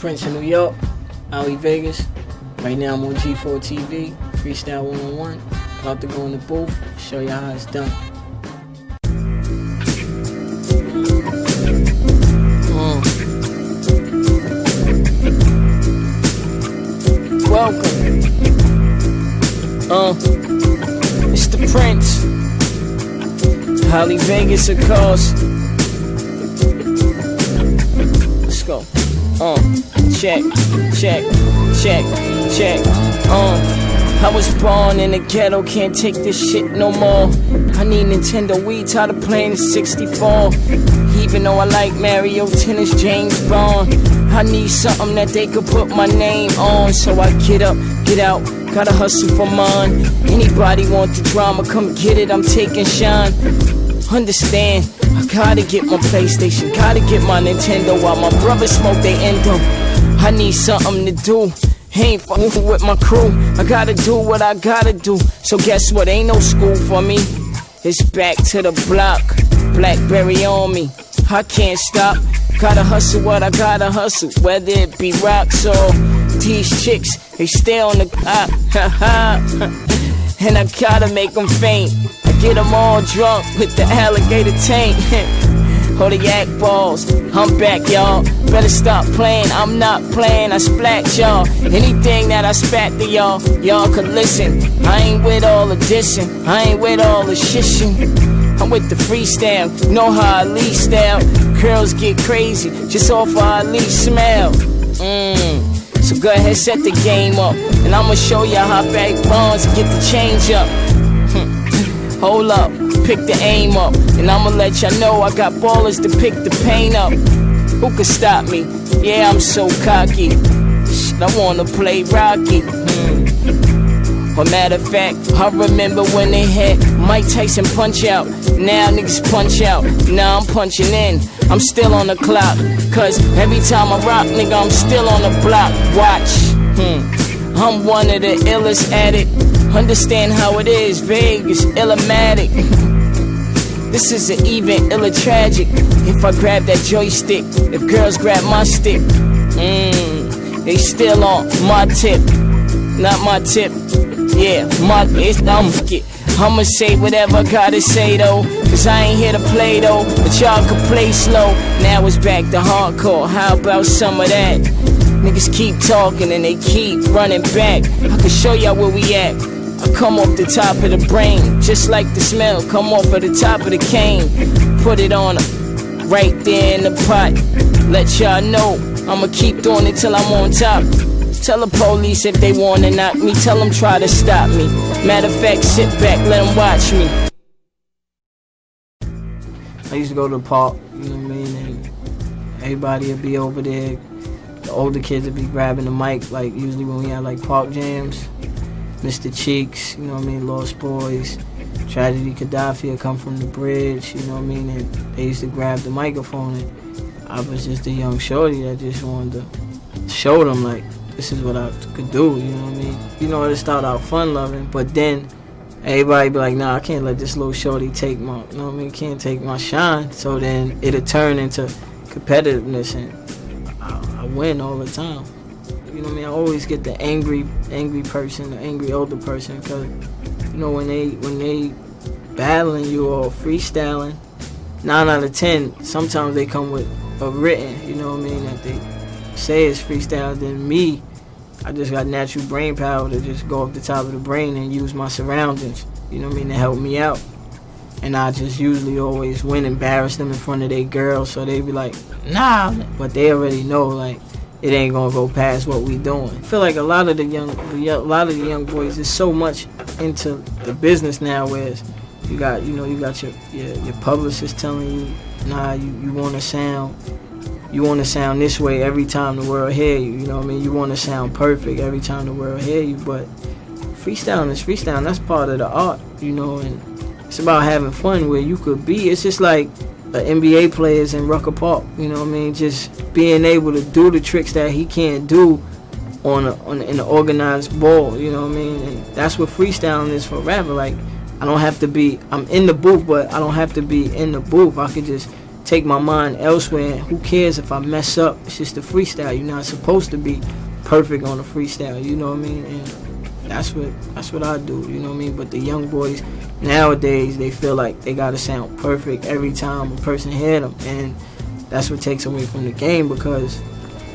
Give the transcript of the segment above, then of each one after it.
Branch, New York, Ali Vegas. Right now I'm on G4 TV, Freestyle 101. About to go in the booth, show y'all how it's done. Mm. Welcome. Uh, it's the Prince. Ali Vegas, of course. Let's go. Uh, check, check, check, check. Uh. I was born in the ghetto, can't take this shit no more. I need Nintendo Wii, tired of playing 64. Even though I like Mario Tennis, James Bond. I need something that they could put my name on. So I get up, get out, gotta hustle for mine. Anybody want the drama, come get it, I'm taking shine. Understand, I gotta get my PlayStation, gotta get my Nintendo while my brothers smoke they endo. I need something to do. Ain't fucking with my crew. I gotta do what I gotta do. So guess what? Ain't no school for me. It's back to the block. Blackberry on me. I can't stop. Gotta hustle what I gotta hustle. Whether it be rocks or these chicks, they stay on the ah, and I gotta make them faint. Get them all drunk with the alligator tank. yak balls. I'm back, y'all. Better stop playing. I'm not playing. I splat y'all. Anything that I spat to y'all, y'all could listen. I ain't with all the dissing. I ain't with all the shishing. I'm with the freestyle. Know how I lead style. Girls get crazy just off I lead smell. Mmm. So go ahead, set the game up. And I'ma show ya how back bonds get the change up. Hold up, pick the aim up. And I'ma let y'all know I got ballers to pick the pain up. Who could stop me? Yeah, I'm so cocky. Shit, I wanna play Rocky. Or matter of fact, I remember when they had Mike Tyson punch out. Now niggas punch out. Now I'm punching in. I'm still on the clock. Cause every time I rock, nigga, I'm still on the block. Watch. Hmm. I'm one of the illest at it. Understand how it is, Vegas, illumatic. this is an even illa tragic. If I grab that joystick, if girls grab my stick, mmm, they still on my tip, not my tip. Yeah, my it's I'm get. I'ma say whatever I gotta say though. Cause I ain't here to play though. But y'all can play slow. Now it's back to hardcore. How about some of that? Niggas keep talking and they keep running back. I can show y'all where we at. I come off the top of the brain, just like the smell. Come off of the top of the cane. Put it on right there in the pot. Let y'all know I'ma keep doing it till I'm on top. Tell the police if they wanna knock me, tell them try to stop me. Matter of fact, sit back, let them watch me. I used to go to the park, you know what I mean? And everybody would be over there. The older kids would be grabbing the mic, like usually when we had like park jams. Mr. Cheeks, you know what I mean, Lost Boyz, Tragedy would come from the bridge, you know what I mean, and they used to grab the microphone and I was just a young shorty that just wanted to show them like this is what I could do, you know what I mean? You know, it started out fun loving, but then everybody be like, nah, I can't let this little shorty take my, you know what I mean, can't take my shine. So then it'll turn into competitiveness and I, I win all the time. You know what I mean? I always get the angry, angry person, the angry older person, because you know when they when they battling you or freestyling, nine out of ten, sometimes they come with a written. You know what I mean? That they say it's freestyle. Then me, I just got natural brain power to just go up the top of the brain and use my surroundings. You know what I mean? To help me out. And I just usually always win, and embarrass them in front of their girls, so they be like, nah. But they already know like it ain't gonna go past what we doing. I feel like a lot of the young, a lot of the young boys is so much into the business now, whereas you got, you know, you got your your, your publicist telling you, nah, you, you want to sound, you want to sound this way every time the world hear you. You know what I mean? You want to sound perfect every time the world hear you, but freestyling is freestyling. That's part of the art, you know, and it's about having fun where you could be. It's just like NBA players in Rucker Park. You know what I mean? Just being able to do the tricks that he can't do on a, on in an organized ball. You know what I mean? And that's what freestyling is for rapper. Like I don't have to be. I'm in the booth, but I don't have to be in the booth. I could just take my mind elsewhere. Who cares if I mess up? It's just a freestyle. You're not supposed to be perfect on a freestyle. You know what I mean? And that's what that's what I do. You know what I mean? But the young boys nowadays they feel like they gotta sound perfect every time a person hear them, and that's what takes away from the game because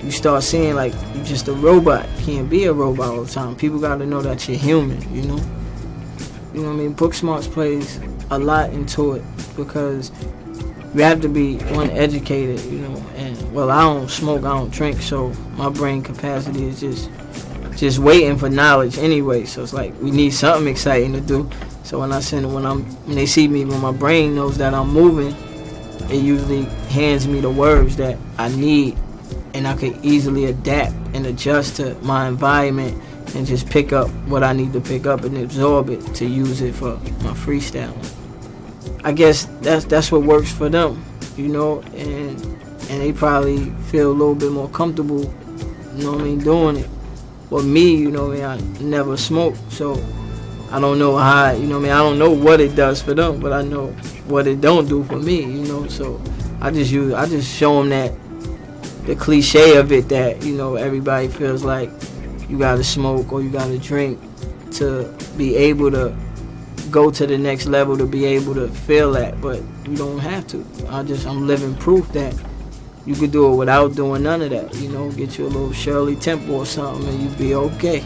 you start seeing like you're just a robot. You can't be a robot all the time. People gotta know that you're human. You know. You know what I mean? Book smarts plays a lot into it because you have to be one educated, you know. And well, I don't smoke, I don't drink, so my brain capacity is just just waiting for knowledge anyway. So it's like we need something exciting to do. So when I send when I'm when they see me when my brain knows that I'm moving, it usually hands me the words that I need, and I can easily adapt and adjust to my environment and just pick up what I need to pick up and absorb it to use it for my freestyling. I guess that's that's what works for them, you know, and and they probably feel a little bit more comfortable, you know what I mean, doing it. But me, you know, I, mean, I never smoked, so I don't know how, you know, I mean, I don't know what it does for them, but I know what it don't do for me, you know. So I just use, I just show them that the cliche of it that you know everybody feels like you gotta smoke or you gotta drink to be able to go to the next level to be able to feel that, but you don't have to. I just I'm living proof that you could do it without doing none of that. You know, get you a little Shirley Temple or something, and you'd be okay.